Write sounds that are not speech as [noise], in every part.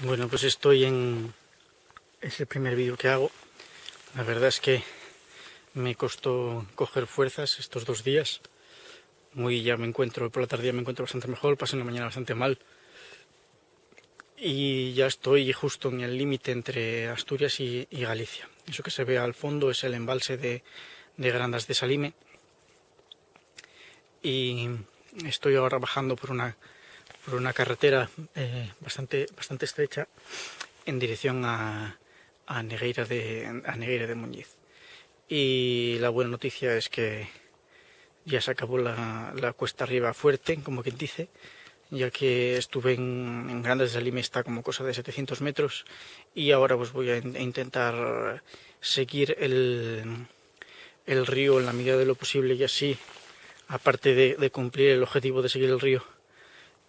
Bueno, pues estoy en... Es el primer vídeo que hago. La verdad es que me costó coger fuerzas estos dos días. Muy ya me encuentro, por la tarde me encuentro bastante mejor, pasé la mañana bastante mal. Y ya estoy justo en el límite entre Asturias y, Galicia. Eso que se ve al fondo es el embalse de, de Grandas de Salime. Y estoy ahora bajando por una por una carretera eh, bastante, bastante estrecha en dirección a, a, Negueira de, a de Muñiz. Y la buena noticia es que ya se acabó la, la cuesta arriba fuerte, como quien dice, ya que estuve en, en Grandes de está como cosa de 700 metros, y ahora pues voy a, in, a intentar seguir el, el río en la medida de lo posible y así, aparte de cumplir el objetivo de seguir el río,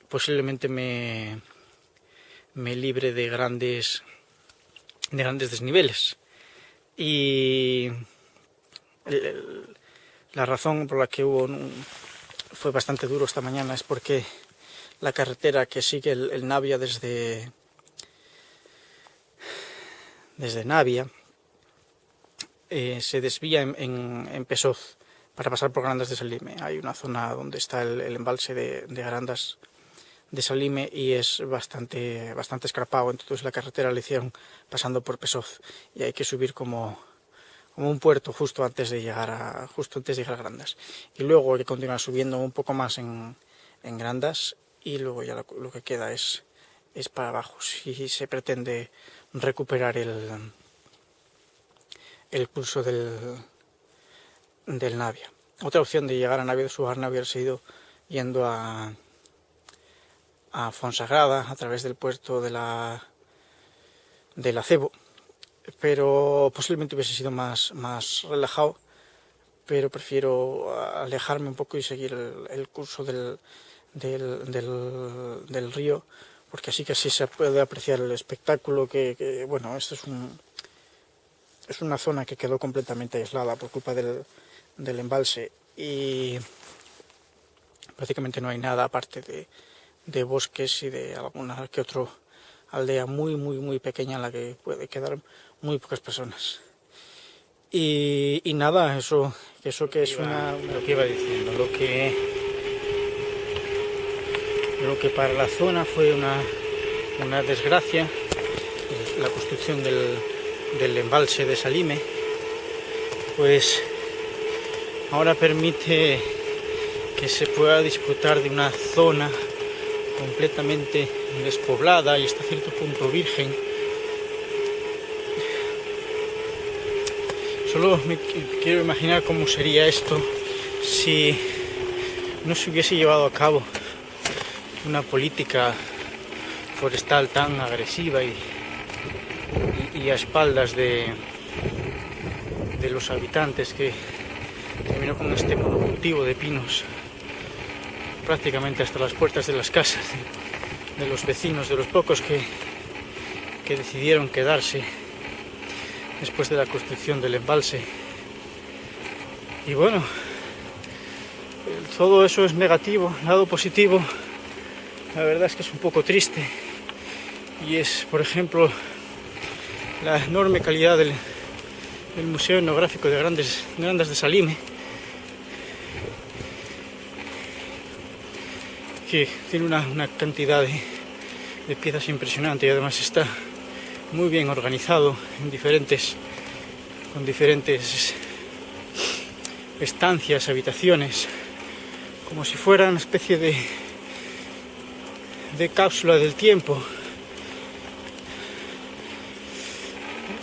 posiblemente me, me libre de grandes, de grandes desniveles. Y la razón por la que hubo fue bastante duro esta mañana es porque la carretera que sigue el, el Navia desde, desde Navia eh, se desvía en, en, Pesoz para pasar por Grandas de Salime. Hay una zona donde está el, el embalse de, de Grandas de Salime y es bastante, bastante escarpado, entonces la carretera la hicieron pasando por Pesoz y hay que subir como, como un puerto justo antes de llegar a, justo antes de llegar a Grandas. Y luego hay que continuar subiendo un poco más en, en Grandas y luego ya lo, lo, que queda es, es para abajo, si se pretende recuperar el, el curso del, del Navia. Otra opción de llegar a Navia de Subarna hubiera sido yendo a a Fonsagrada a través del puerto de la del acebo pero posiblemente hubiese sido más, más relajado pero prefiero alejarme un poco y seguir el, curso del, del, del, río porque así que así se puede apreciar el espectáculo que, que, bueno, esto es un es una zona que quedó completamente aislada por culpa del, del embalse y prácticamente no hay nada aparte de, de bosques y de alguna que otra aldea muy, muy, muy pequeña en la que puede quedar muy pocas personas. Y, y nada, eso, eso que es una... Lo que iba diciendo, lo que, lo que para la zona fue una, una desgracia, la construcción del, del embalse de Salime, pues ahora permite que se pueda disfrutar de una zona completamente despoblada y hasta cierto punto virgen. Solo me quiero imaginar cómo sería esto si no se hubiese llevado a cabo una política forestal tan agresiva y, a espaldas de, de los habitantes que terminó con este monocultivo de pinos prácticamente hasta las puertas de las casas de los vecinos, de los pocos que, que decidieron quedarse después de la construcción del embalse. Y bueno, todo eso es negativo, lado positivo, la verdad es que es un poco triste. Y es, por ejemplo, la enorme calidad del, Museo Etnográfico de Grandes, Grandes de Salime, que tiene una, una cantidad de, de, piezas impresionante y además está muy bien organizado en diferentes con diferentes estancias, habitaciones como si fuera una especie de de cápsula del tiempo.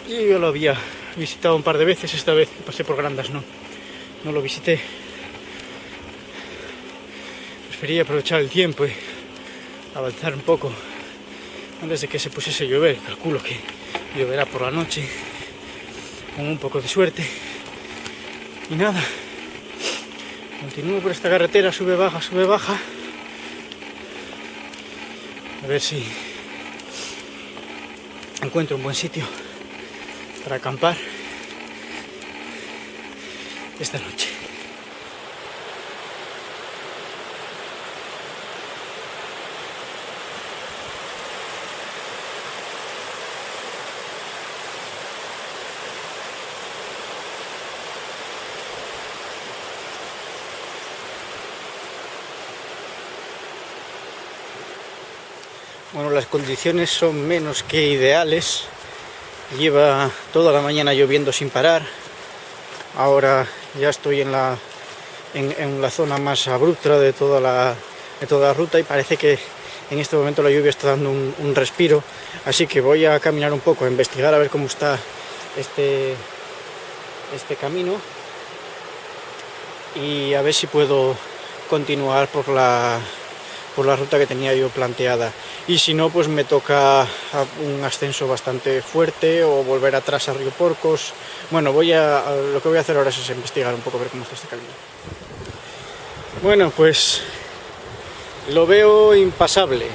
Y yo lo había visitado un par de veces esta vez pasé por Grandas no no lo visité prefería aprovechar el tiempo y avanzar un poco antes de que se pusiese a llover. Calculo que lloverá por la noche con un poco de suerte. Y nada, continúo por esta carretera, sube, baja, sube, baja. A ver si encuentro un buen sitio para acampar esta noche. Bueno, las condiciones son menos que ideales. Lleva toda la mañana lloviendo sin parar. Ahora ya estoy en la, en, la zona más abrupta de toda, la, de toda la ruta y parece que en este momento la lluvia está dando un, respiro. Así que voy a caminar un poco, a investigar a ver cómo está este, este camino y a ver si puedo continuar por la, por la ruta que tenía yo planteada y si no pues me toca un ascenso bastante fuerte o volver atrás a Río Porcos. Bueno voy a, lo que voy a hacer ahora es investigar un poco ver cómo está este camino. Bueno pues lo veo impasable.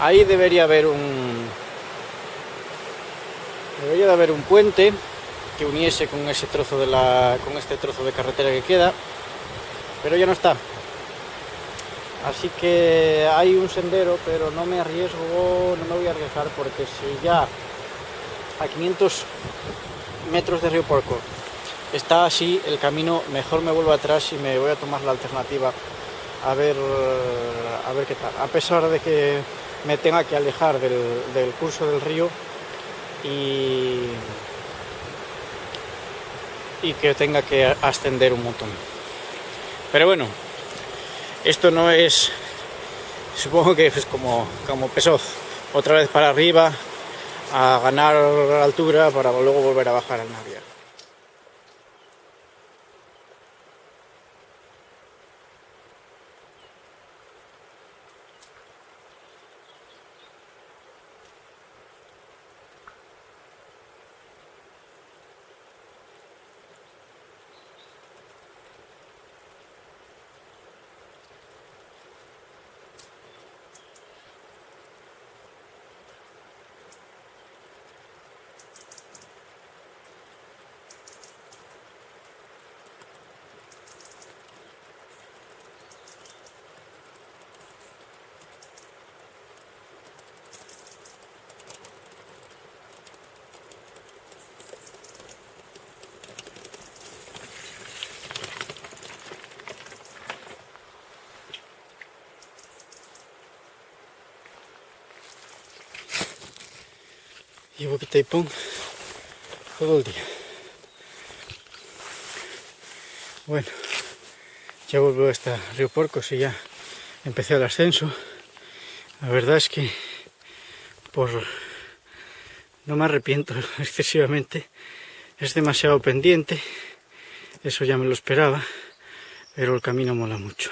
Ahí debería haber un debería de haber un puente que uniese con ese trozo de la con este trozo de carretera que queda pero ya no está Así que hay un sendero, pero no me arriesgo, no me voy a arriesgar porque si ya a 500 metros de Río Porco está así el camino, mejor me vuelvo atrás y me voy a tomar la alternativa a ver, a ver qué tal. A pesar de que me tenga que alejar del, del curso del río y, y que tenga que ascender un montón. Pero bueno, esto no es, supongo que es como, como otra vez para arriba, a ganar altura para luego volver a bajar al Navia. Llevo que taipón todo el día. Bueno, ya vuelvo hasta Río Porcos y ya empecé el ascenso. La verdad es que por no me arrepiento [laughs] excesivamente. Es demasiado pendiente, eso ya me lo esperaba, pero el camino mola mucho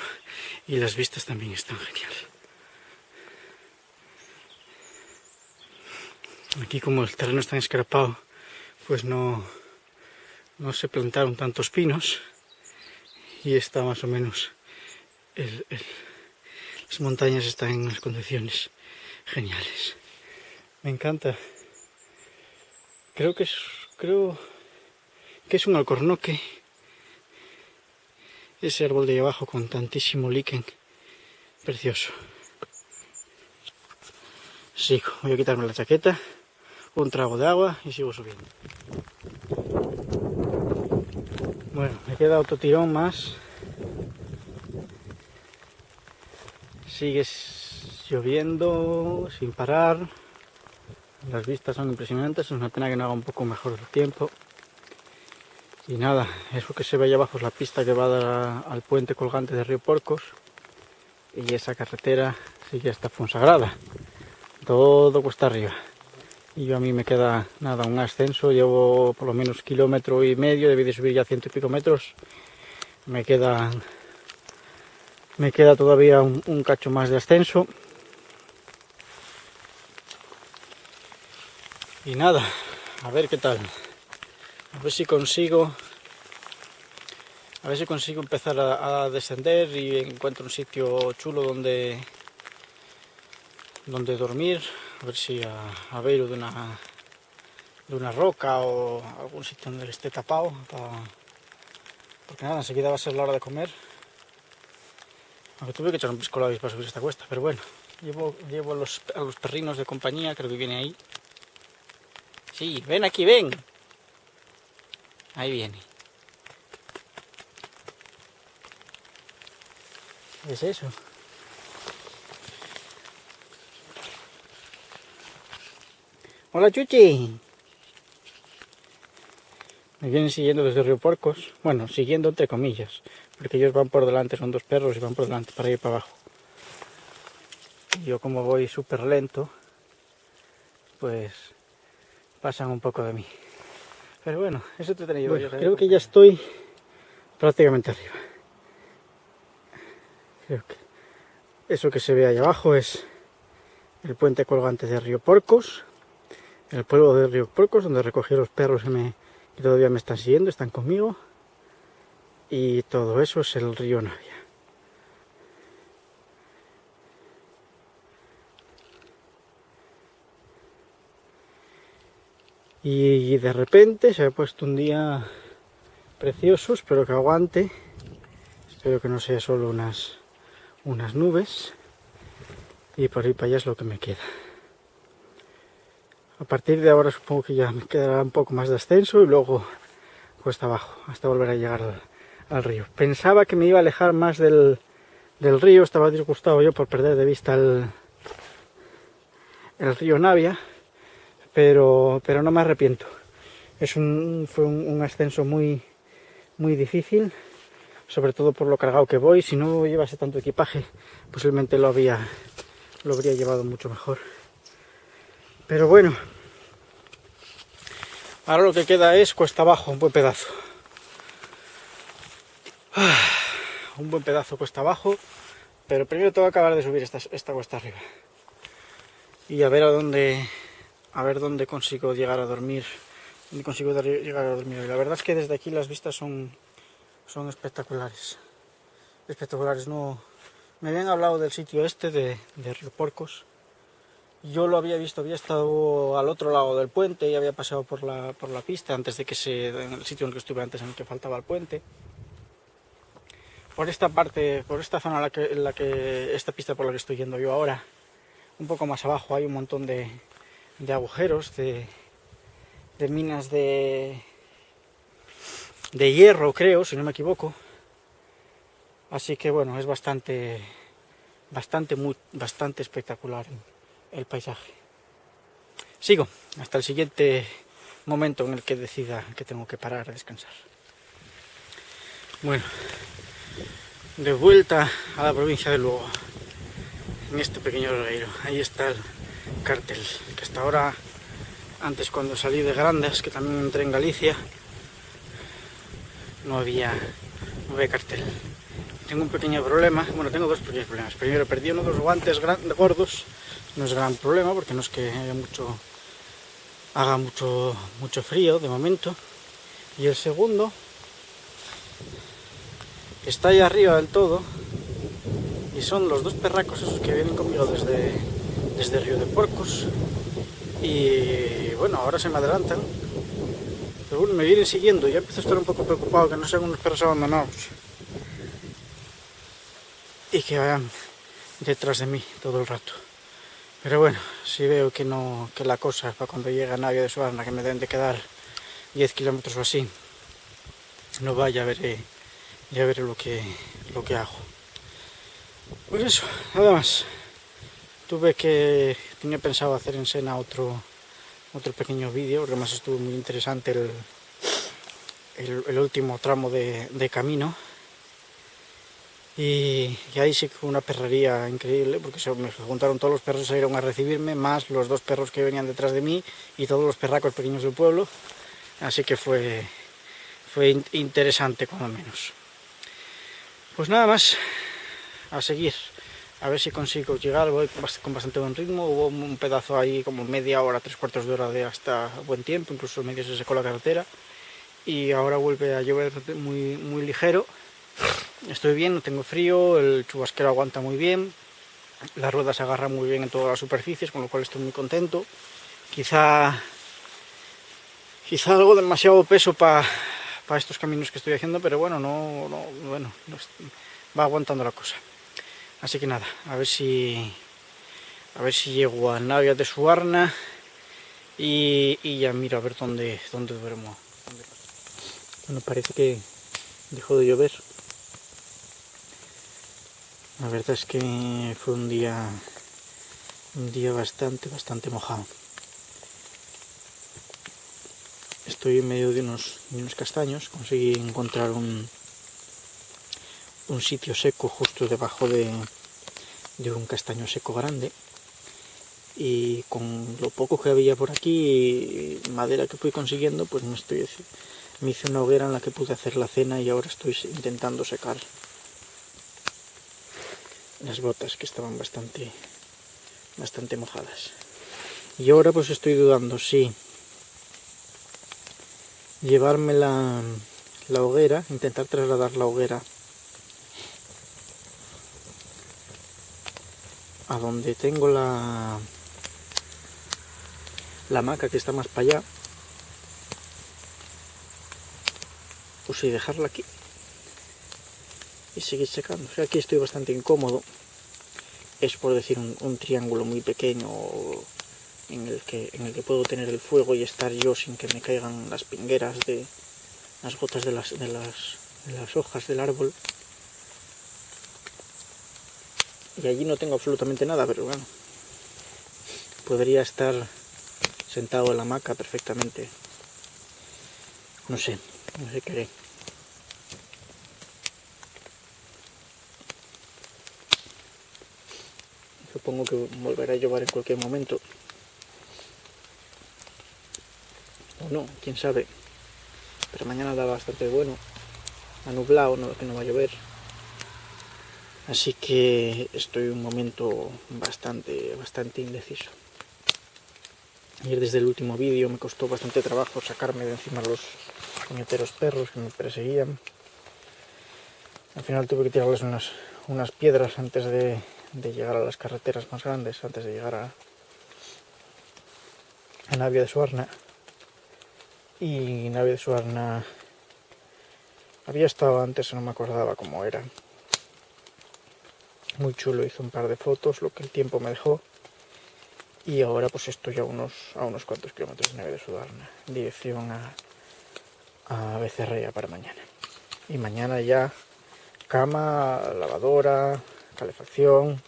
y las vistas también están geniales. Aquí como el terreno está escarpado, pues no, no se plantaron tantos pinos y está más o menos las montañas están en unas condiciones geniales. Me encanta. Creo que es creo que es un alcornoque. Ese árbol de ahí abajo con tantísimo líquen. Precioso. Sigo, voy a quitarme la chaqueta un trago de agua y sigo subiendo. Bueno, me queda otro tirón más. Sigue lloviendo sin parar. Las vistas son impresionantes, es una pena que no haga un poco mejor el tiempo. Y nada, eso que se ve allá abajo es la pista que va a dar al puente colgante de Río Porcos. Y esa carretera sigue hasta Fonsagrada. Todo cuesta arriba y yo a mí me queda nada, un ascenso, llevo por lo menos kilómetro y medio, debí de subir ya ciento y pico metros, me queda, me queda todavía un, cacho más de ascenso. Y nada, a ver qué tal, a ver si consigo, a ver si consigo empezar a, a descender y encuentro un sitio chulo donde, donde dormir, a ver si a, a de una, de una roca o algún sitio donde esté tapado porque nada, enseguida va a ser la hora de comer. Aunque tuve que echar un pisco para subir esta cuesta pero bueno, llevo, llevo los, a los perrinos de compañía, creo que viene ahí. Sí, ven aquí, ven. Ahí viene. ¿qué es eso? Hola Chuchi. Me vienen siguiendo desde Río Porcos. Bueno, siguiendo entre comillas. Porque ellos van por delante, son dos perros y van por delante para ir para abajo. Y yo como voy súper lento, pues pasan un poco de mí. Pero bueno, eso te tenía yo. Creo que ya estoy prácticamente arriba. Creo que eso que se ve ahí abajo es el puente colgante de Río Porcos, el pueblo de Río Porcos, donde recogí los perros que, me, todavía me están siguiendo, están conmigo. Y todo eso es el río Navia. Y de repente se ha puesto un día precioso, espero que aguante. Espero que no sea solo unas, unas nubes. Y por ahí para allá es lo que me queda. A partir de ahora supongo que ya me quedará un poco más de ascenso y luego cuesta abajo, hasta volver a llegar al, río. Pensaba que me iba a alejar más del, río, estaba disgustado yo por perder de vista el, río Navia, pero, pero no me arrepiento. Es un, fue un, ascenso muy, muy difícil, sobre todo por lo cargado que voy. Si no llevase tanto equipaje, posiblemente lo, había, lo habría llevado mucho mejor. Pero bueno, ahora lo que queda es cuesta abajo, un buen pedazo. Un buen pedazo cuesta abajo, pero primero tengo que acabar de subir esta, esta cuesta arriba. Y a ver a dónde, a ver dónde consigo llegar a dormir, dónde consigo llegar a dormir. la verdad es que desde aquí las vistas son, son espectaculares, espectaculares. No, me habían hablado del sitio este de, de Río Porcos. Yo lo había visto, había estado al otro lado del puente y había pasado por la, por la pista antes de que se, en el sitio en el que estuve antes, en el que faltaba el puente. Por esta parte, por esta zona en la que, en la que esta pista por la que estoy yendo yo ahora, un poco más abajo hay un montón de, de agujeros, de, de minas de, de hierro, creo, si no me equivoco. Así que bueno, es bastante, bastante, muy, bastante espectacular el paisaje. Sigo hasta el siguiente momento en el que decida que tengo que parar a descansar. Bueno, de vuelta a la provincia de Lugo, en este pequeño regueiro. Ahí está el cartel, que hasta ahora, antes cuando salí de Grandes, que también entré en Galicia, no había, no había cartel. Tengo un pequeño problema, bueno, tengo dos pequeños problemas. Primero, perdí uno de los guantes gordos, no es gran problema porque no es que haya mucho, haga mucho, mucho frío de momento. Y el segundo, está ahí arriba del todo, y son los dos perracos esos que vienen conmigo desde, desde Río de Porcos. Y bueno, ahora se me adelantan. Pero bueno, me vienen siguiendo ya empiezo a estar un poco preocupado que no sean unos perros abandonados. Y que vayan detrás de mí todo el rato pero bueno, si veo que no que la cosa para cuando llega Navia de Suarna que me deben de quedar 10 kilómetros o así no vaya, veré ya veré lo que, lo que hago. Pues eso, nada más. Tuve que tenía pensado hacer en Sena otro otro pequeño vídeo porque además estuvo muy interesante el, el, último tramo de, de camino y, ahí sí que fue una perrería increíble porque se me juntaron todos los perros que salieron a recibirme más los dos perros que venían detrás de mí y todos los perracos pequeños del pueblo. Así que fue fue interesante cuando menos. Pues nada más a seguir a ver si consigo llegar, con bastante buen ritmo, hubo un pedazo ahí como media hora, tres cuartos de hora de hasta buen tiempo, incluso medio se secó la carretera y ahora vuelve a llover muy, muy ligero, estoy bien, no tengo frío, el chubasquero aguanta muy bien, la rueda se agarra muy bien en todas las superficies, con lo cual estoy muy contento, quizá, quizá algo demasiado peso para estos caminos que estoy haciendo, pero bueno, no, no bueno, va aguantando la cosa. Así que nada, a ver si a ver si llego a Navia de Suarna y, y ya miro a ver dónde, dónde duermo. Bueno, parece que dejó de llover. La verdad es que fue un día un día bastante, bastante mojado. estoy en medio de unos, unos castaños, conseguí encontrar un, un sitio seco justo debajo de, de un castaño seco grande y con lo poco que había por aquí madera que fui consiguiendo pues me estoy me hice una hoguera en la que pude hacer la cena y ahora estoy intentando secar las botas que estaban bastante bastante mojadas. Y ahora pues estoy dudando si llevarme la, la hoguera intentar trasladar la hoguera a donde tengo la la hamaca que está más para allá o si dejarla aquí y seguir secando. Aquí estoy bastante incómodo. Es por decir un, triángulo muy pequeño en el, que, en el que puedo tener el fuego y estar yo sin que me caigan las pingueras de las gotas de las, de las, de las hojas del árbol. Y allí no tengo absolutamente nada, pero bueno, podría estar sentado en la hamaca perfectamente. No sé, no sé qué. Supongo que volverá a llover en cualquier momento. O no, quién sabe. Pero mañana da bastante bueno. Ha nublado, no, que no va a llover. Así que estoy un momento bastante, bastante indeciso. Ayer desde el último vídeo me costó bastante trabajo sacarme de encima los puñeteros perros que me perseguían. Al final tuve que tirarles unas, unas piedras antes de, de llegar a las carreteras más grandes, antes de llegar a, a Navia de Suarna. Y Navia de Suarna había estado antes, no me acordaba cómo era. Muy chulo, hice un par de fotos, lo que el tiempo me dejó. Y ahora pues estoy a unos, a unos cuantos kilómetros de Navia de Suarna, dirección a, a Becerrea para mañana. Y mañana ya cama, lavadora, calefacción,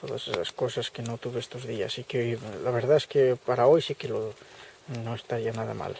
todas esas cosas que no tuve estos días. Y que la verdad es que para hoy sí que lo, no estaría nada mal.